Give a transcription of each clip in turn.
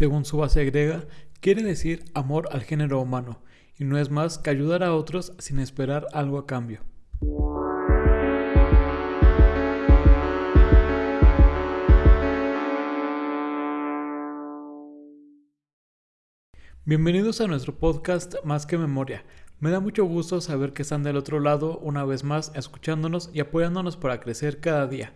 según su base griega, quiere decir amor al género humano, y no es más que ayudar a otros sin esperar algo a cambio. Bienvenidos a nuestro podcast Más que Memoria. Me da mucho gusto saber que están del otro lado una vez más escuchándonos y apoyándonos para crecer cada día.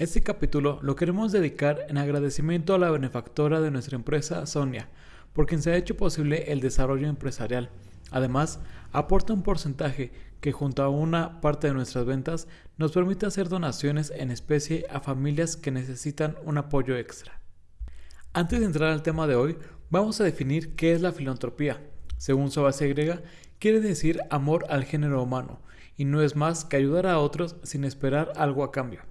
Este capítulo lo queremos dedicar en agradecimiento a la benefactora de nuestra empresa, Sonia, por quien se ha hecho posible el desarrollo empresarial. Además, aporta un porcentaje que junto a una parte de nuestras ventas nos permite hacer donaciones en especie a familias que necesitan un apoyo extra. Antes de entrar al tema de hoy, vamos a definir qué es la filantropía. Según su base griega, quiere decir amor al género humano, y no es más que ayudar a otros sin esperar algo a cambio.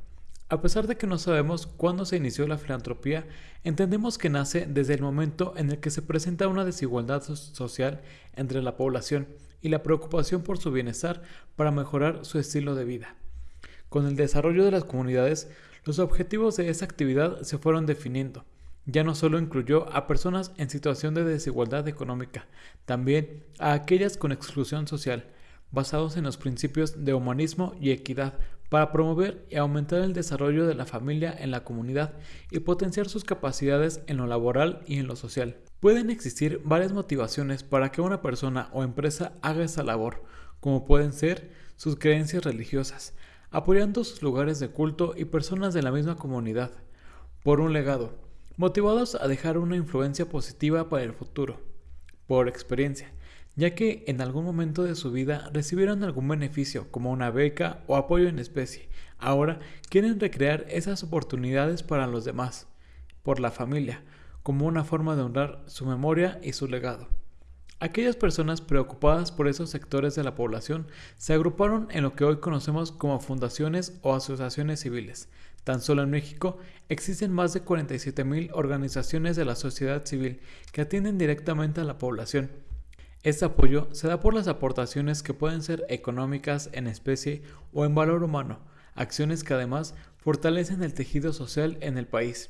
A pesar de que no sabemos cuándo se inició la filantropía, entendemos que nace desde el momento en el que se presenta una desigualdad social entre la población y la preocupación por su bienestar para mejorar su estilo de vida. Con el desarrollo de las comunidades, los objetivos de esa actividad se fueron definiendo. Ya no solo incluyó a personas en situación de desigualdad económica, también a aquellas con exclusión social, basados en los principios de humanismo y equidad para promover y aumentar el desarrollo de la familia en la comunidad y potenciar sus capacidades en lo laboral y en lo social. Pueden existir varias motivaciones para que una persona o empresa haga esa labor, como pueden ser sus creencias religiosas, apoyando sus lugares de culto y personas de la misma comunidad, por un legado, motivados a dejar una influencia positiva para el futuro, por experiencia, ya que en algún momento de su vida recibieron algún beneficio como una beca o apoyo en especie. Ahora quieren recrear esas oportunidades para los demás, por la familia, como una forma de honrar su memoria y su legado. Aquellas personas preocupadas por esos sectores de la población se agruparon en lo que hoy conocemos como fundaciones o asociaciones civiles. Tan solo en México existen más de 47.000 organizaciones de la sociedad civil que atienden directamente a la población este apoyo se da por las aportaciones que pueden ser económicas en especie o en valor humano, acciones que además fortalecen el tejido social en el país.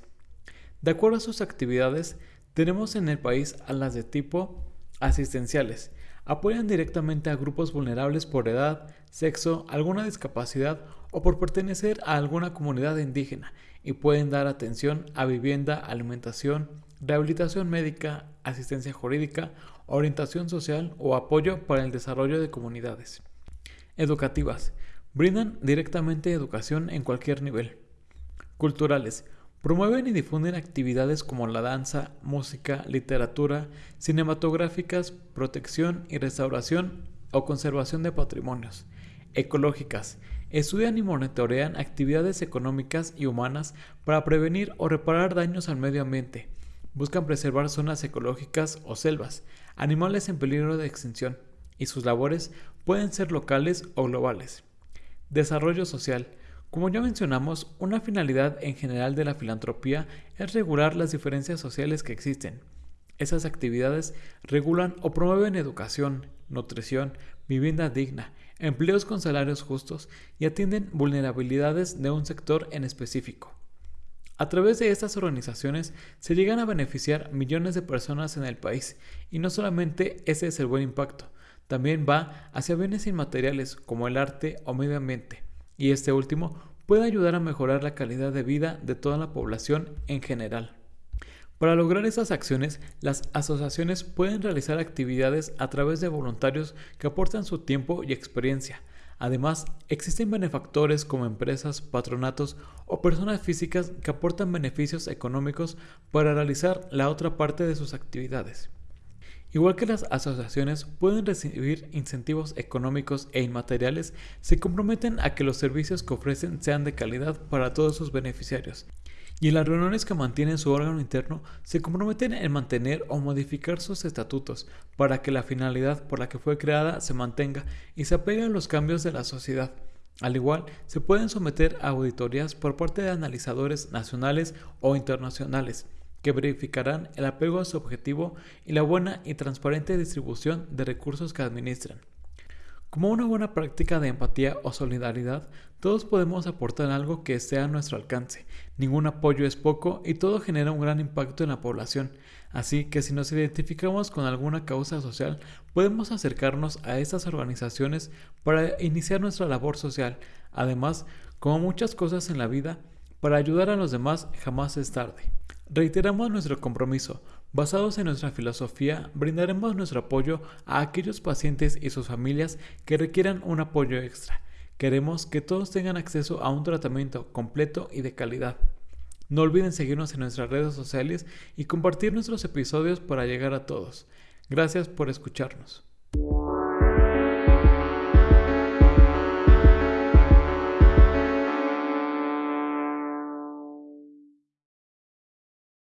De acuerdo a sus actividades, tenemos en el país a las de tipo asistenciales. Apoyan directamente a grupos vulnerables por edad, sexo, alguna discapacidad o por pertenecer a alguna comunidad indígena y pueden dar atención a vivienda, alimentación, rehabilitación médica, asistencia jurídica orientación social o apoyo para el desarrollo de comunidades. Educativas. Brindan directamente educación en cualquier nivel. Culturales. Promueven y difunden actividades como la danza, música, literatura, cinematográficas, protección y restauración o conservación de patrimonios. Ecológicas. Estudian y monitorean actividades económicas y humanas para prevenir o reparar daños al medio ambiente. Buscan preservar zonas ecológicas o selvas, animales en peligro de extinción, y sus labores pueden ser locales o globales. Desarrollo social. Como ya mencionamos, una finalidad en general de la filantropía es regular las diferencias sociales que existen. Esas actividades regulan o promueven educación, nutrición, vivienda digna, empleos con salarios justos y atienden vulnerabilidades de un sector en específico. A través de estas organizaciones se llegan a beneficiar millones de personas en el país y no solamente ese es el buen impacto, también va hacia bienes inmateriales como el arte o medio ambiente y este último puede ayudar a mejorar la calidad de vida de toda la población en general. Para lograr esas acciones, las asociaciones pueden realizar actividades a través de voluntarios que aportan su tiempo y experiencia, Además, existen benefactores como empresas, patronatos o personas físicas que aportan beneficios económicos para realizar la otra parte de sus actividades. Igual que las asociaciones pueden recibir incentivos económicos e inmateriales, se comprometen a que los servicios que ofrecen sean de calidad para todos sus beneficiarios y en las reuniones que mantienen su órgano interno se comprometen en mantener o modificar sus estatutos para que la finalidad por la que fue creada se mantenga y se apegue a los cambios de la sociedad. Al igual, se pueden someter a auditorías por parte de analizadores nacionales o internacionales que verificarán el apego a su objetivo y la buena y transparente distribución de recursos que administran. Como una buena práctica de empatía o solidaridad, todos podemos aportar algo que esté a nuestro alcance. Ningún apoyo es poco y todo genera un gran impacto en la población. Así que si nos identificamos con alguna causa social, podemos acercarnos a estas organizaciones para iniciar nuestra labor social. Además, como muchas cosas en la vida, para ayudar a los demás jamás es tarde. Reiteramos nuestro compromiso. Basados en nuestra filosofía, brindaremos nuestro apoyo a aquellos pacientes y sus familias que requieran un apoyo extra. Queremos que todos tengan acceso a un tratamiento completo y de calidad. No olviden seguirnos en nuestras redes sociales y compartir nuestros episodios para llegar a todos. Gracias por escucharnos.